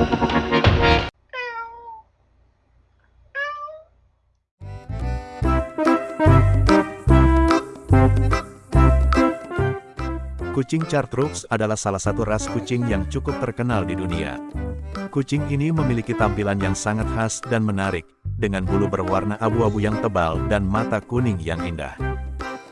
Kucing Chartreux adalah salah satu ras kucing yang cukup terkenal di dunia. Kucing ini memiliki tampilan yang sangat khas dan menarik, dengan bulu berwarna abu-abu yang tebal dan mata kuning yang indah.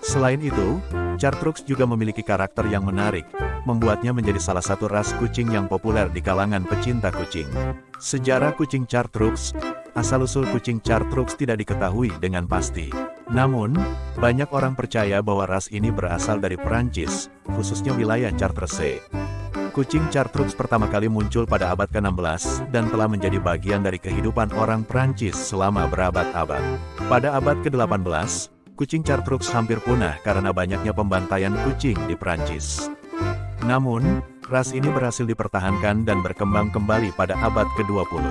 Selain itu, Chartreux juga memiliki karakter yang menarik, membuatnya menjadi salah satu ras kucing yang populer di kalangan pecinta kucing. Sejarah kucing Chartreux Asal-usul kucing Chartreux tidak diketahui dengan pasti. Namun, banyak orang percaya bahwa ras ini berasal dari Perancis, khususnya wilayah Chartres. Kucing Chartreux pertama kali muncul pada abad ke-16 dan telah menjadi bagian dari kehidupan orang Perancis selama berabad-abad. Pada abad ke-18, kucing Chartreux hampir punah karena banyaknya pembantaian kucing di Perancis. Namun, ras ini berhasil dipertahankan dan berkembang kembali pada abad ke-20.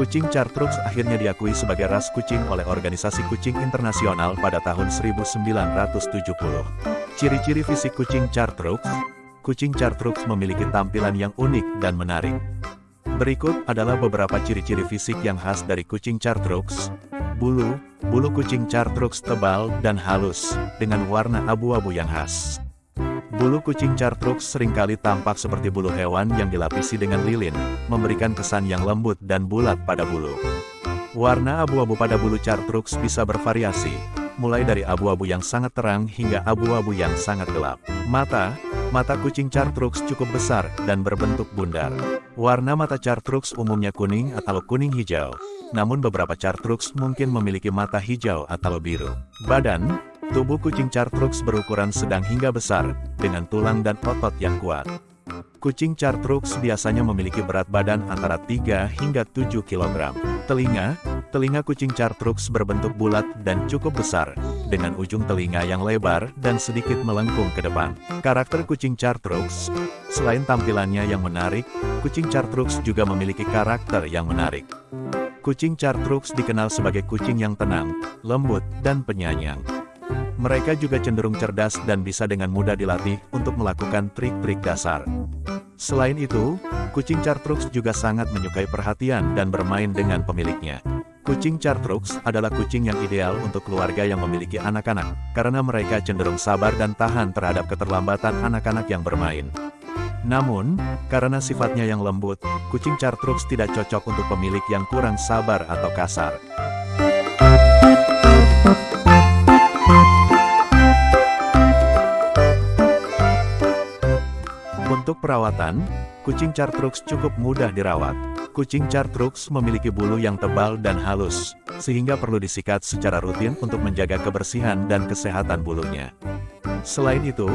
Kucing Chartreux akhirnya diakui sebagai ras kucing oleh Organisasi Kucing Internasional pada tahun 1970. Ciri-ciri fisik kucing Chartreux Kucing Chartreux memiliki tampilan yang unik dan menarik. Berikut adalah beberapa ciri-ciri fisik yang khas dari kucing Chartreux. Bulu, bulu kucing Chartreux tebal dan halus, dengan warna abu-abu yang khas. Bulu kucing Chartreux sering kali tampak seperti bulu hewan yang dilapisi dengan lilin, memberikan kesan yang lembut dan bulat pada bulu. Warna abu-abu pada bulu Chartreux bisa bervariasi, mulai dari abu-abu yang sangat terang hingga abu-abu yang sangat gelap. Mata, mata kucing Chartreux cukup besar dan berbentuk bundar. Warna mata Chartreux umumnya kuning atau kuning hijau, namun beberapa Chartreux mungkin memiliki mata hijau atau biru. Badan, Tubuh kucing Chartreux berukuran sedang hingga besar, dengan tulang dan otot yang kuat. Kucing Chartreux biasanya memiliki berat badan antara 3 hingga 7 kg. Telinga, telinga kucing Chartreux berbentuk bulat dan cukup besar, dengan ujung telinga yang lebar dan sedikit melengkung ke depan. Karakter kucing Chartreux, selain tampilannya yang menarik, kucing Chartreux juga memiliki karakter yang menarik. Kucing Chartreux dikenal sebagai kucing yang tenang, lembut, dan penyayang. Mereka juga cenderung cerdas dan bisa dengan mudah dilatih untuk melakukan trik-trik dasar. Selain itu, kucing Chartreux juga sangat menyukai perhatian dan bermain dengan pemiliknya. Kucing Chartreux adalah kucing yang ideal untuk keluarga yang memiliki anak-anak, karena mereka cenderung sabar dan tahan terhadap keterlambatan anak-anak yang bermain. Namun, karena sifatnya yang lembut, kucing Chartreux tidak cocok untuk pemilik yang kurang sabar atau kasar. Untuk perawatan, kucing Chartreux cukup mudah dirawat. Kucing Chartreux memiliki bulu yang tebal dan halus, sehingga perlu disikat secara rutin untuk menjaga kebersihan dan kesehatan bulunya. Selain itu,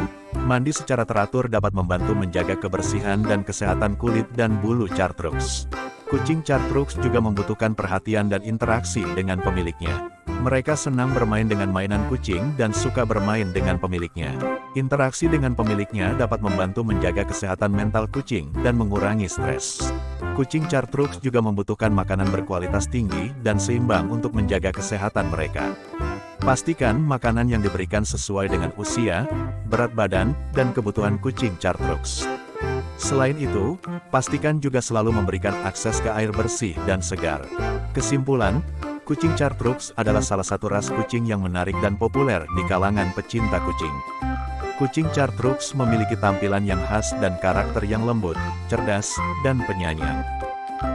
mandi secara teratur dapat membantu menjaga kebersihan dan kesehatan kulit dan bulu Chartreux. Kucing Chartreux juga membutuhkan perhatian dan interaksi dengan pemiliknya. Mereka senang bermain dengan mainan kucing dan suka bermain dengan pemiliknya. Interaksi dengan pemiliknya dapat membantu menjaga kesehatan mental kucing dan mengurangi stres. Kucing Chartreux juga membutuhkan makanan berkualitas tinggi dan seimbang untuk menjaga kesehatan mereka. Pastikan makanan yang diberikan sesuai dengan usia, berat badan, dan kebutuhan kucing Chartreux. Selain itu, pastikan juga selalu memberikan akses ke air bersih dan segar. Kesimpulan, Kucing Chartreux adalah salah satu ras kucing yang menarik dan populer di kalangan pecinta kucing. Kucing Chartreux memiliki tampilan yang khas dan karakter yang lembut, cerdas, dan penyayang.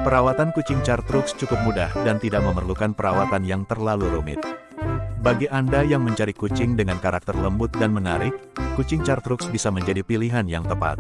Perawatan kucing Chartreux cukup mudah dan tidak memerlukan perawatan yang terlalu rumit. Bagi Anda yang mencari kucing dengan karakter lembut dan menarik, kucing Chartreux bisa menjadi pilihan yang tepat.